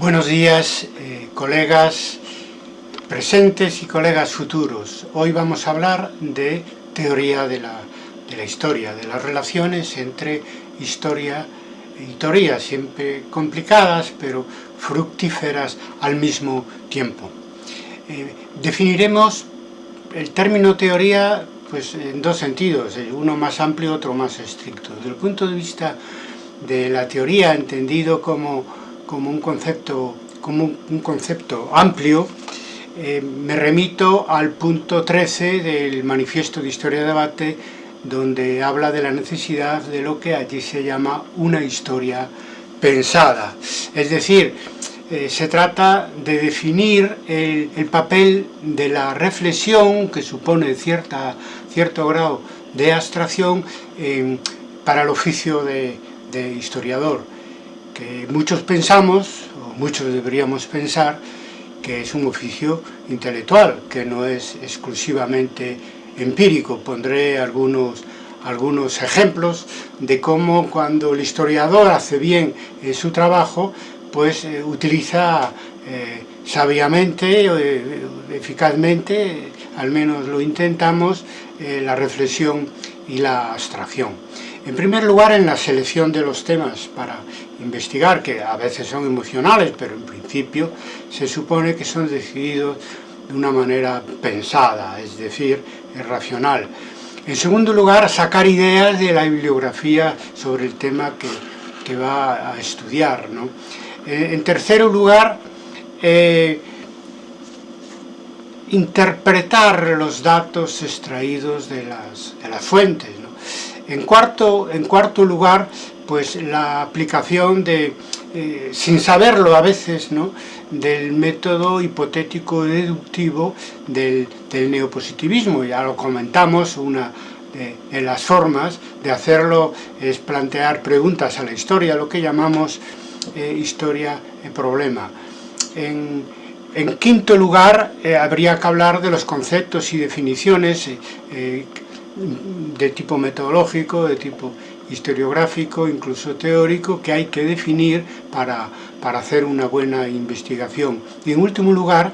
Buenos días, eh, colegas presentes y colegas futuros. Hoy vamos a hablar de teoría de la, de la historia, de las relaciones entre historia y teoría, siempre complicadas, pero fructíferas al mismo tiempo. Eh, definiremos el término teoría pues, en dos sentidos, eh, uno más amplio, otro más estricto. Desde el punto de vista de la teoría, entendido como, como, un, concepto, como un concepto amplio, eh, me remito al punto 13 del Manifiesto de Historia de Debate, donde habla de la necesidad de lo que allí se llama una historia pensada. Es decir, eh, se trata de definir el, papel de la reflexión, que supone cierta, cierto grado de abstracción, para el oficio de, de historiador, muchos pensamos, o muchos deberíamos pensar, que es un oficio intelectual, que no es exclusivamente empírico. Pondré algunos, algunos ejemplos de cómo cuando el historiador hace bien eh, su trabajo, pues eh, utiliza eh, sabiamente, eficazmente, al menos lo intentamos, la reflexión y la abstracción. En primer lugar, en la selección de los temas para investigar, que a veces son emocionales, pero en principio se supone que son decididos de una manera pensada, es decir, racional. En segundo lugar, sacar ideas de la bibliografía sobre el tema que, va a estudiar. Eh, en tercer lugar, eh, interpretar los datos extraídos de las, de las fuentes. En cuarto, en cuarto lugar, pues la aplicación de, eh, sin saberlo a veces, ¿no? del método hipotético deductivo del, neopositivismo. Ya lo comentamos, una de, las formas de hacerlo es plantear preguntas a la historia, lo que llamamos eh, historia-problema. En, en, quinto lugar, eh, habría que hablar de los conceptos y definiciones de tipo metodológico, de tipo historiográfico, incluso teórico, que hay que definir para, para hacer una buena investigación. Y en último lugar,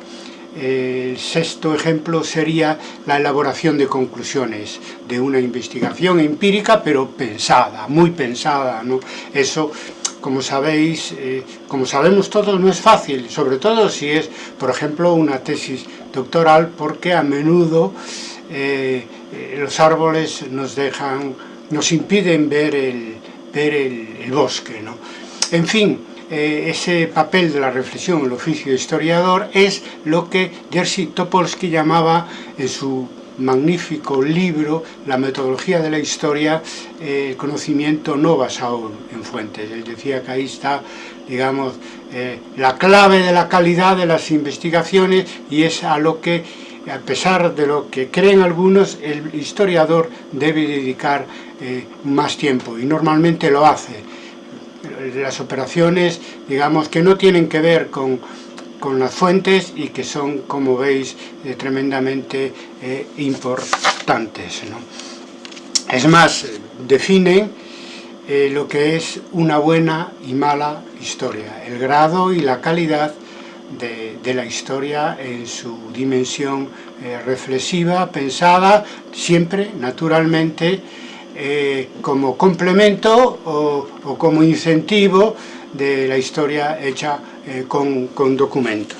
el sexto ejemplo sería la elaboración de conclusiones de una investigación empírica, pero pensada, muy pensada. ¿no? Eso, como sabéis, eh, como sabemos todos, no es fácil, sobre todo si es, por ejemplo, una tesis doctoral, porque a menudo eh, eh, los árboles nos dejan, nos impiden ver el, ver el, bosque. ¿no? En fin, eh, ese papel de la reflexión, el oficio de historiador, es lo que Jerzy Topolsky llamaba en su magnífico libro, La metodología de la historia, el conocimiento no basado en fuentes. Él decía que ahí está, digamos, la clave de la calidad de las investigaciones y es a lo que a pesar de lo que creen algunos, el historiador debe dedicar eh, más tiempo y normalmente lo hace. Las operaciones, digamos, que no tienen que ver con, las fuentes y que son, como veis, eh, tremendamente eh, importantes. Es más, definen lo que es una buena y mala historia, el grado y la calidad de, la historia en su dimensión eh, reflexiva, pensada, siempre, naturalmente, eh, como complemento o, como incentivo de la historia hecha eh, con, con, documentos.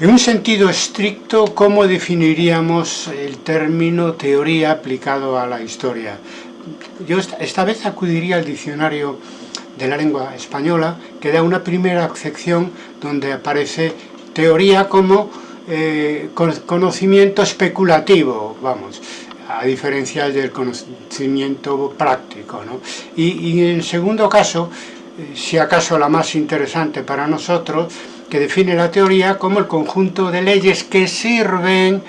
En un sentido estricto, ¿cómo definiríamos el término teoría aplicado a la historia? Yo esta vez acudiría al diccionario de la lengua española, que da una primera acepción donde aparece teoría como eh, conocimiento especulativo, vamos, a diferencia del conocimiento práctico. ¿no? Y, en segundo caso, eh, si acaso la más interesante para nosotros, que define la teoría como el conjunto de leyes que sirven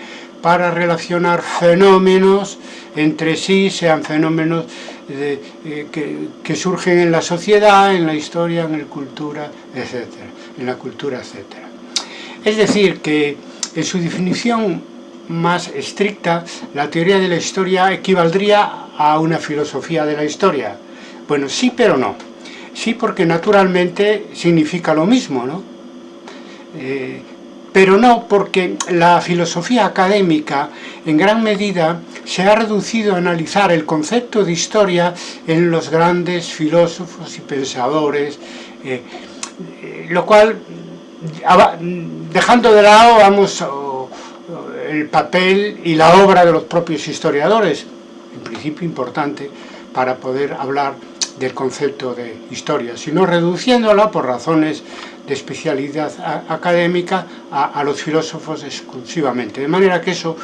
para relacionar fenómenos entre sí, sean fenómenos eh, que, surgen en la sociedad, en la historia, en la cultura, etc. En la cultura, etcétera. Es decir, que en su definición más estricta, la teoría de la historia equivaldría a una filosofía de la historia. Bueno, sí, pero no. Sí, porque naturalmente significa lo mismo, ¿no? Eh, pero no porque la filosofía académica en gran medida se ha reducido a analizar el concepto de historia en los grandes filósofos y pensadores, eh, eh, lo cual, dejando de lado, vamos, el papel y la obra de los propios historiadores, en principio importante para poder hablar del concepto de historia, sino reduciéndola por razones de especialidad académica a, los filósofos exclusivamente. De manera que eso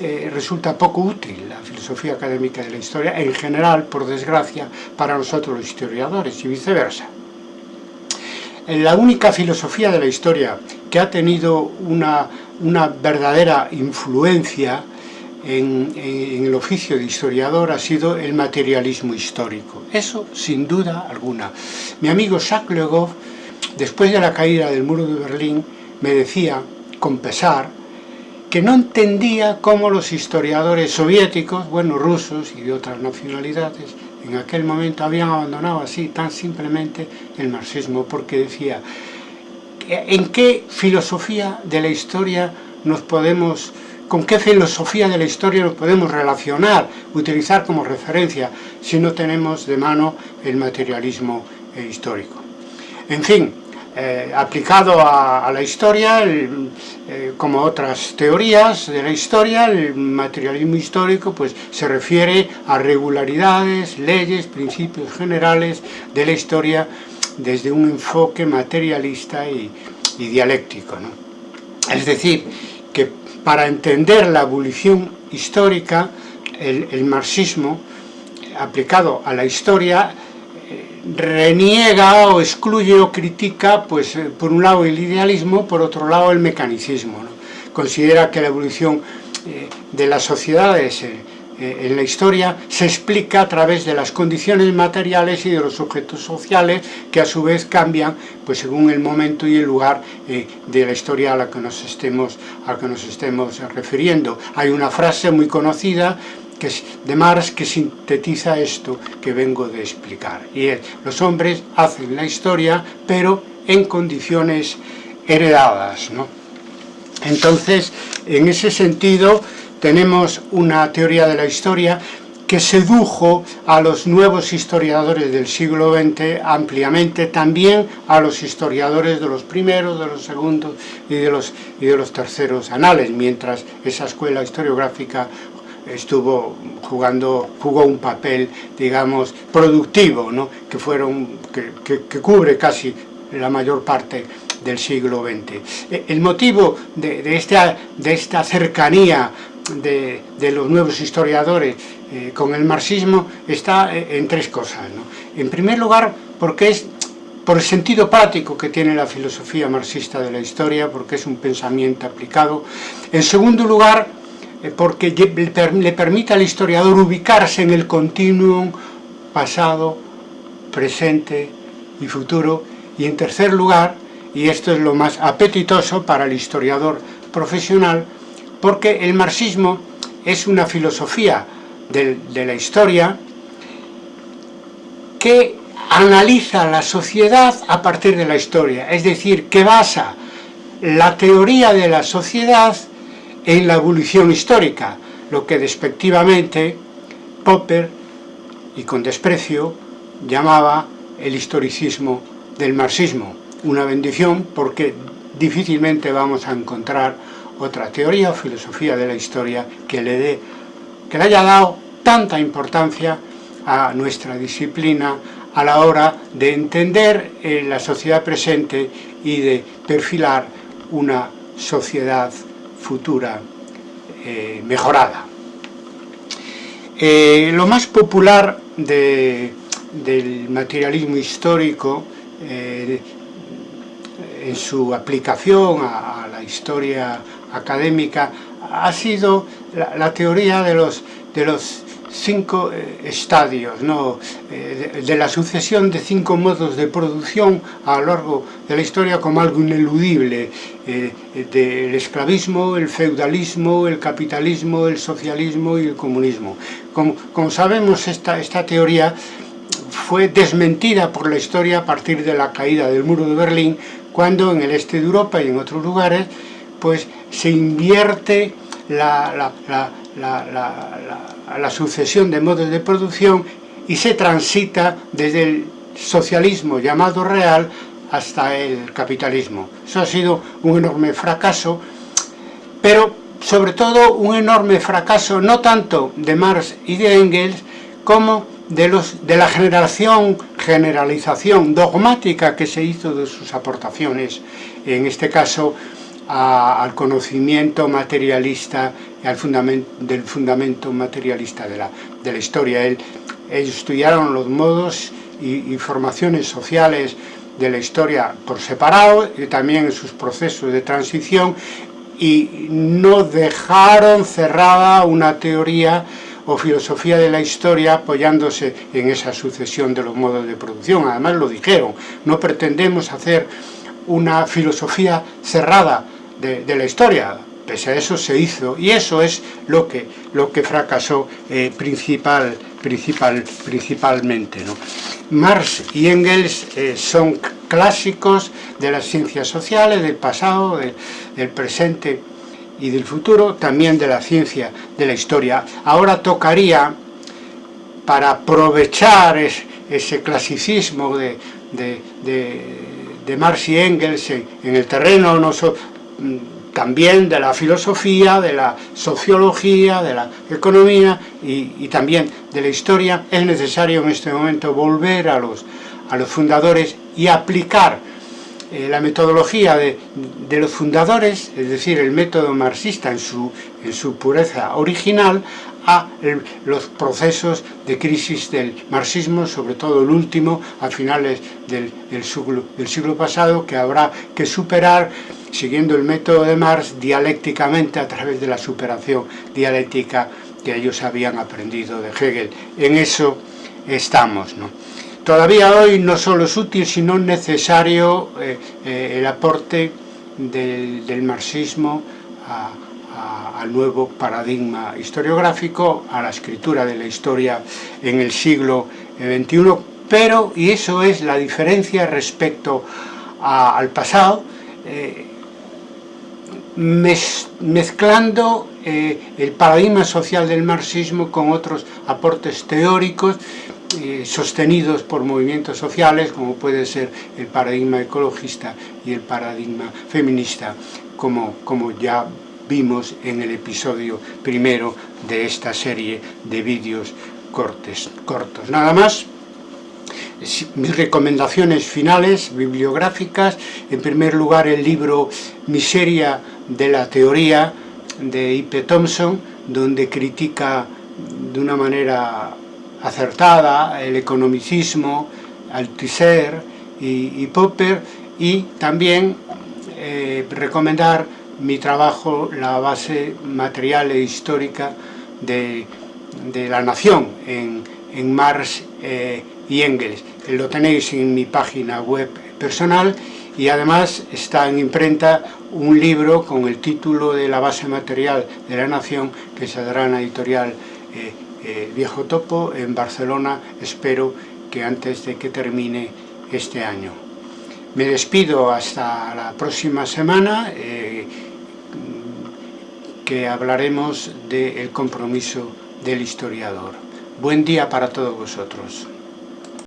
eh, resulta poco útil, la filosofía académica de la historia, en general, por desgracia, para nosotros los historiadores y viceversa. La única filosofía de la historia que ha tenido una, una verdadera influencia en, el oficio de historiador ha sido el materialismo histórico. Eso sin duda alguna. Mi amigo Jacques Le Goff después de la caída del muro de Berlín, me decía, con pesar, que no entendía cómo los historiadores soviéticos, bueno, rusos y de otras nacionalidades, en aquel momento habían abandonado así tan simplemente el marxismo, porque decía, ¿en qué filosofía de la historia nos podemos, con qué filosofía de la historia nos podemos relacionar, utilizar como referencia, si no tenemos de mano el materialismo histórico? En fin, eh, aplicado a, la historia, eh, como otras teorías de la historia, el materialismo histórico pues, se refiere a regularidades, leyes, principios generales de la historia desde un enfoque materialista y, dialéctico. Es decir, que para entender la evolución histórica, el marxismo aplicado a la historia reniega o excluye o critica, pues eh, por un lado el idealismo, por otro lado el mecanicismo. Considera que la evolución eh, de las sociedades eh, en la historia se explica a través de las condiciones materiales y de los objetos sociales que a su vez cambian pues según el momento y el lugar de la historia a la que nos estemos, a que nos estemos refiriendo. Hay una frase muy conocida que es de Marx que sintetiza esto que vengo de explicar. Y es, los hombres hacen la historia, pero en condiciones heredadas. Entonces, en ese sentido, tenemos una teoría de la historia que sedujo a los nuevos historiadores del siglo XX ampliamente, también a los historiadores de los primeros, de los segundos y de los, y de los terceros anales, mientras esa escuela historiográfica estuvo jugando, jugó un papel, digamos, productivo, ¿no? que, fueron, que, que, cubre casi la mayor parte del siglo XX. E, el motivo de, de, de esta cercanía de, los nuevos historiadores eh, con el marxismo está eh, en tres cosas. En primer lugar, porque es por el sentido práctico que tiene la filosofía marxista de la historia, porque es un pensamiento aplicado. En segundo lugar, eh, porque le permite al historiador ubicarse en el continuum pasado, presente y futuro. Y en tercer lugar, y esto es lo más apetitoso para el historiador profesional, porque el marxismo es una filosofía de, la historia que analiza la sociedad a partir de la historia, es decir, que basa la teoría de la sociedad en la evolución histórica, lo que despectivamente Popper, y con desprecio, llamaba el historicismo del marxismo. Una bendición porque difícilmente vamos a encontrar otra teoría o filosofía de la historia que le, dé, que le haya dado tanta importancia a nuestra disciplina a la hora de entender eh, la sociedad presente y de perfilar una sociedad futura eh, mejorada. Eh, lo más popular de, del materialismo histórico en su aplicación a, la historia académica ha sido la, teoría de los, de los cinco eh, estadios ¿no? Eh, de, la sucesión de cinco modos de producción a lo largo de la historia como algo ineludible eh, del esclavismo, el feudalismo, el capitalismo, el socialismo y el comunismo. Como, como sabemos esta, esta teoría fue desmentida por la historia a partir de la caída del muro de Berlín, cuando en el este de Europa y en otros lugares pues se invierte la, la sucesión de modos de producción y se transita desde el socialismo llamado real hasta el capitalismo. Eso ha sido un enorme fracaso, pero sobre todo un enorme fracaso no tanto de Marx y de Engels como de, los, de la generación, generalización dogmática que se hizo de sus aportaciones, en este caso al conocimiento materialista y al fundamento, del fundamento materialista de la, de la historia. ellos estudiaron los modos y, y formaciones sociales de la historia por separado y también sus procesos de transición y no dejaron cerrada una teoría o filosofía de la historia apoyándose en esa sucesión de los modos de producción. Además lo dijeron, no pretendemos hacer una filosofía cerrada de, la historia, pese a eso se hizo, y eso es lo que, lo que fracasó eh, principal, principal, principalmente. ¿no? Marx y Engels eh, son clásicos de las ciencias sociales, del pasado, de, del presente y del futuro, también de la ciencia de la historia. Ahora tocaría, para aprovechar es, ese clasicismo de, de, de, Marx y Engels en, el terreno no también de la filosofía, de la sociología, de la economía y, también de la historia, es necesario en este momento volver a los, a los fundadores y aplicar eh, la metodología de, de, los fundadores, es decir, el método marxista en su, en su pureza original, a los procesos de crisis del marxismo, sobre todo el último, a finales del, del siglo pasado, que habrá que superar siguiendo el método de Marx dialécticamente a través de la superación dialéctica que ellos habían aprendido de Hegel. En eso estamos. Todavía hoy no solo es útil, sino necesario eh, eh, el aporte del, marxismo al nuevo paradigma historiográfico, a la escritura de la historia en el siglo XXI, pero, y eso es la diferencia respecto al pasado, eh, mezclando eh, el paradigma social del marxismo con otros aportes teóricos eh, sostenidos por movimientos sociales como puede ser el paradigma ecologista y el paradigma feminista como, como ya vimos en el episodio primero de esta serie de vídeos cortes, cortos. Nada más, mis recomendaciones finales bibliográficas, en primer lugar el libro Miseria de la teoría de I.P. Thompson, donde critica de una manera acertada el economicismo, Althusser y, Popper, y también eh, recomendar mi trabajo, la base material e histórica de, de la nación en, en Marx eh, y Engels. Lo tenéis en mi página web personal y además está en imprenta un libro con el título de la base material de la nación que saldrá en la editorial eh, eh, Viejo Topo en Barcelona, espero que antes de que termine este año. Me despido hasta la próxima semana, eh, que hablaremos del compromiso del historiador. Buen día para todos vosotros.